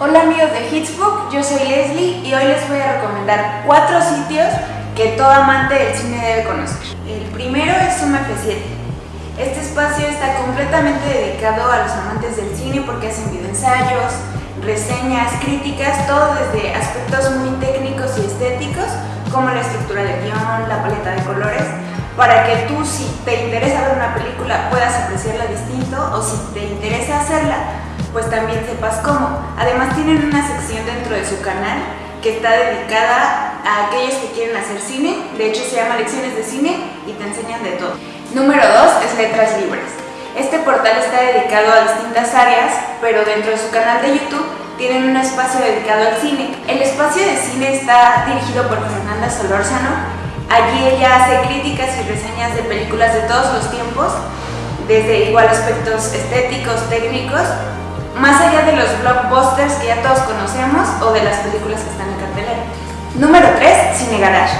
Hola amigos de Hitsbook, yo soy Leslie y hoy les voy a recomendar cuatro sitios que todo amante del cine debe conocer. El primero es Suma F7. Este espacio está completamente dedicado a los amantes del cine porque hacen videoensayos, reseñas, críticas, todo desde aspectos muy técnicos y estéticos como la estructura del guion, la paleta de colores, para que tú si te interesa ver una película puedas apreciarla distinto o si te interesa hacerla, pues también sepas cómo. Además tienen una sección dentro de su canal que está dedicada a aquellos que quieren hacer cine, de hecho se llama Lecciones de Cine y te enseñan de todo. Número 2 es Letras Libres. Este portal está dedicado a distintas áreas, pero dentro de su canal de YouTube tienen un espacio dedicado al cine. El espacio de cine está dirigido por Fernanda Solórzano. Allí ella hace críticas y reseñas de películas de todos los tiempos, desde igual aspectos estéticos, técnicos, más allá de los blockbusters que ya todos conocemos o de las películas que están en cartelera. Número 3. Cine Garage.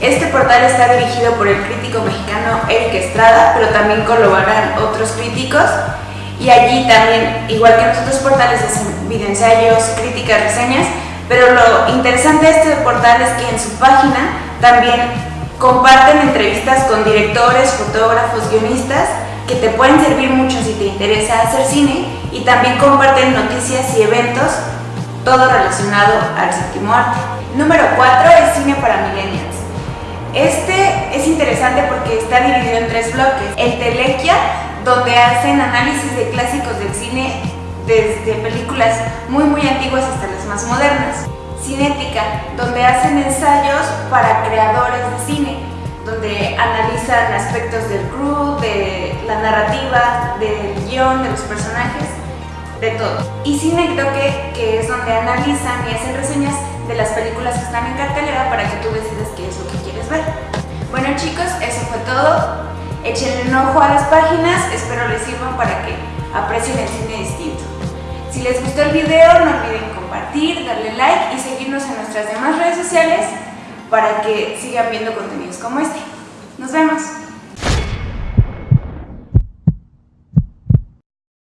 Este portal está dirigido por el crítico mexicano Eric Estrada, pero también colaboran otros críticos y allí también, igual que en los otros portales, hacen videoensayos, críticas, reseñas, pero lo interesante de este portal es que en su página también comparten entrevistas con directores, fotógrafos, guionistas que te pueden servir mucho si te interesa hacer cine y también comparten noticias y eventos, todo relacionado al séptimo arte. Número 4 es Cine para Millennials. Este es interesante porque está dividido en tres bloques. El Telequia, donde hacen análisis de clásicos del cine desde películas muy muy antiguas hasta las más modernas. Cinética, donde hacen ensayos para creadores de cine, donde analizan aspectos del crew, de narrativa, del guion, de los personajes, de todo. Y Cinécdoque, que es donde analizan y hacen reseñas de las películas que están en cartelera para que tú decidas qué es lo que quieres ver. Bueno chicos, eso fue todo. Échenle un ojo a las páginas, espero les sirvan para que aprecien el cine distinto. Si les gustó el video, no olviden compartir, darle like y seguirnos en nuestras demás redes sociales para que sigan viendo contenidos como este. Nos vemos.